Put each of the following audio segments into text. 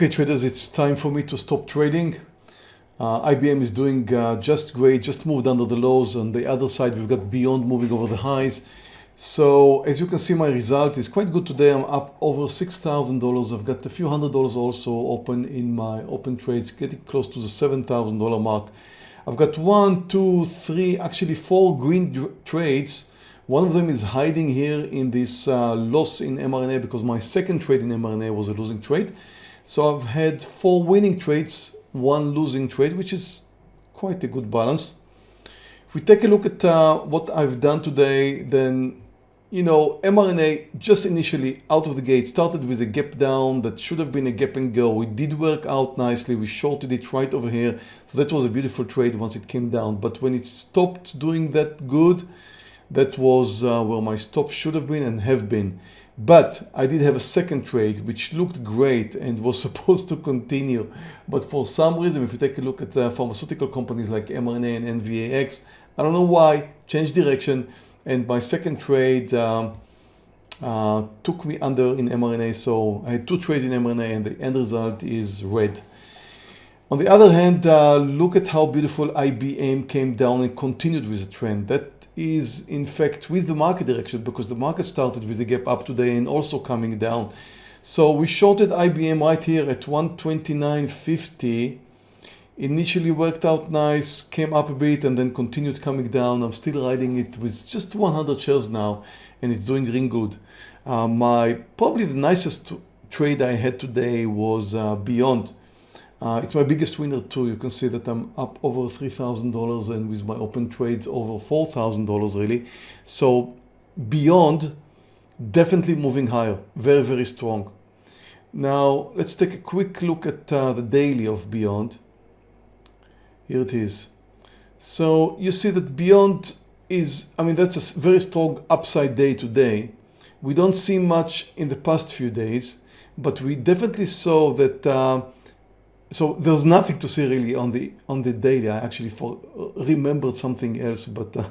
Okay traders, it's time for me to stop trading. Uh, IBM is doing uh, just great, just moved under the lows. On the other side, we've got Beyond moving over the highs. So as you can see, my result is quite good today. I'm up over $6,000. I've got a few hundred dollars also open in my open trades, getting close to the $7,000 mark. I've got one, two, three, actually four green trades. One of them is hiding here in this uh, loss in mRNA because my second trade in mRNA was a losing trade. So I've had four winning trades, one losing trade, which is quite a good balance. If we take a look at uh, what I've done today, then, you know, mRNA just initially out of the gate started with a gap down that should have been a gap and go. It did work out nicely. We shorted it right over here. So that was a beautiful trade once it came down. But when it stopped doing that good, that was uh, where my stop should have been and have been. But I did have a second trade which looked great and was supposed to continue. But for some reason, if you take a look at uh, pharmaceutical companies like mRNA and NVAX, I don't know why, changed direction. And my second trade um, uh, took me under in mRNA. So I had two trades in mRNA and the end result is red. On the other hand, uh, look at how beautiful IBM came down and continued with the trend. That is in fact with the market direction because the market started with a gap up today and also coming down. So we shorted IBM right here at 129.50. Initially worked out nice, came up a bit and then continued coming down. I'm still riding it with just 100 shares now and it's doing really good. Uh, my probably the nicest trade I had today was uh, Beyond. Uh, it's my biggest winner too. You can see that I'm up over $3,000 and with my open trades over $4,000 really. So beyond, definitely moving higher, very, very strong. Now let's take a quick look at uh, the daily of Beyond. Here it is. So you see that Beyond is, I mean, that's a very strong upside day today. We don't see much in the past few days, but we definitely saw that uh, so there's nothing to say really on the on the daily. I actually for, remembered something else, but uh,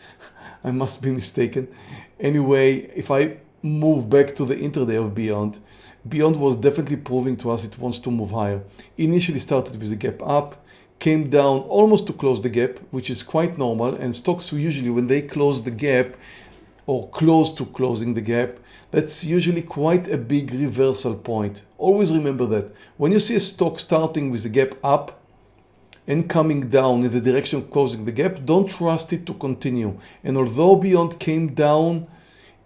I must be mistaken. Anyway, if I move back to the intraday of Beyond, Beyond was definitely proving to us it wants to move higher. Initially started with a gap up, came down almost to close the gap, which is quite normal. And stocks usually when they close the gap or close to closing the gap, that's usually quite a big reversal point. Always remember that. When you see a stock starting with a gap up and coming down in the direction of closing the gap, don't trust it to continue. And although Beyond came down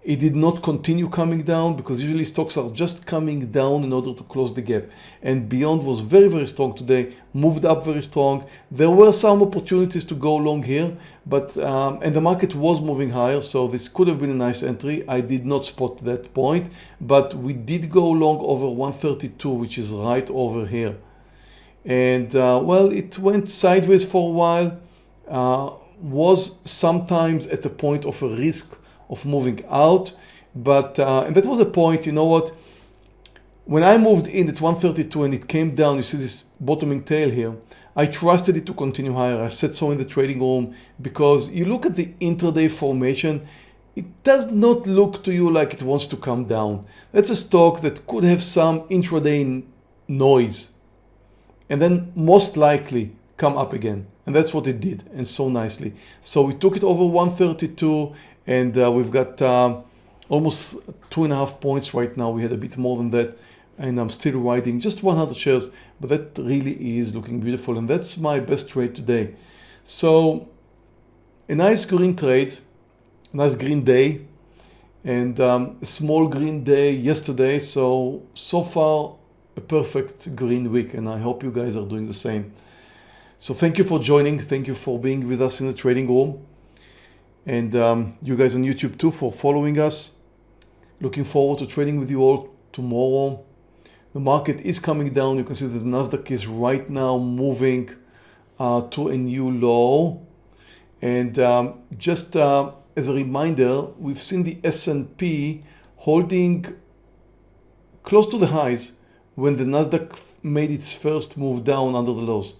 it did not continue coming down because usually stocks are just coming down in order to close the gap. And Beyond was very, very strong today, moved up very strong. There were some opportunities to go long here, but um, and the market was moving higher, so this could have been a nice entry. I did not spot that point, but we did go long over 132, which is right over here. And uh, well, it went sideways for a while, uh, was sometimes at the point of a risk of moving out. But, uh, and that was a point, you know what, when I moved in at 132 and it came down, you see this bottoming tail here, I trusted it to continue higher. I said so in the trading room because you look at the intraday formation, it does not look to you like it wants to come down. That's a stock that could have some intraday noise and then most likely come up again. And that's what it did and so nicely. So we took it over 132 and uh, we've got uh, almost two and a half points right now. We had a bit more than that and I'm still riding just 100 shares, but that really is looking beautiful. And that's my best trade today. So a nice green trade, a nice green day and um, a small green day yesterday. So, so far a perfect green week and I hope you guys are doing the same. So thank you for joining. Thank you for being with us in the trading room and um, you guys on YouTube too for following us. Looking forward to trading with you all tomorrow. The market is coming down. You can see that the Nasdaq is right now moving uh, to a new low. And um, just uh, as a reminder, we've seen the S&P holding close to the highs when the Nasdaq made its first move down under the lows.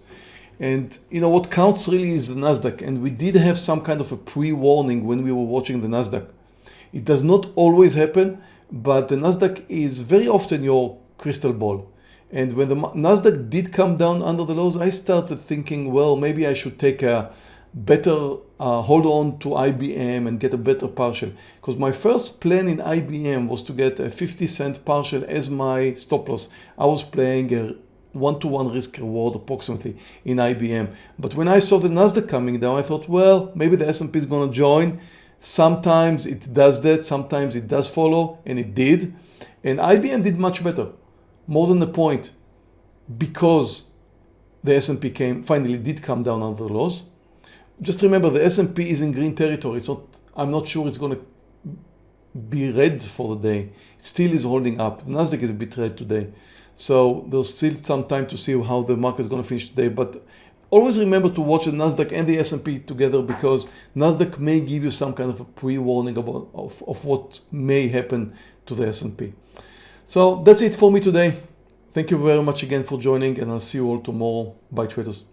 And you know what counts really is the Nasdaq. And we did have some kind of a pre-warning when we were watching the Nasdaq. It does not always happen, but the Nasdaq is very often your crystal ball. And when the Nasdaq did come down under the lows, I started thinking, well, maybe I should take a better uh, hold on to IBM and get a better partial. Because my first plan in IBM was to get a 50 cent partial as my stop loss. I was playing a one-to-one -one risk reward approximately in IBM. But when I saw the Nasdaq coming down, I thought, well, maybe the S&P is going to join. Sometimes it does that, sometimes it does follow, and it did. And IBM did much better, more than the point, because the S&P came finally did come down under the lows. Just remember the S&P is in green territory. so I'm not sure it's going to be red for the day. It still is holding up. Nasdaq is a bit red today. So there's still some time to see how the market is going to finish today. But always remember to watch the Nasdaq and the S&P together because Nasdaq may give you some kind of a pre-warning about of, of what may happen to the S&P. So that's it for me today. Thank you very much again for joining and I'll see you all tomorrow. Bye traders.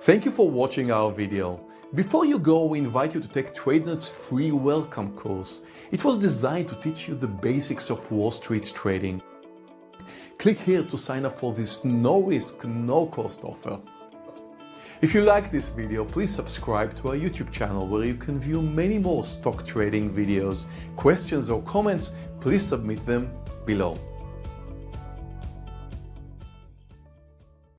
Thank you for watching our video. Before you go, we invite you to take TradeNet's free welcome course. It was designed to teach you the basics of Wall Street trading. Click here to sign up for this no risk, no cost offer. If you like this video, please subscribe to our YouTube channel where you can view many more stock trading videos. Questions or comments, please submit them below.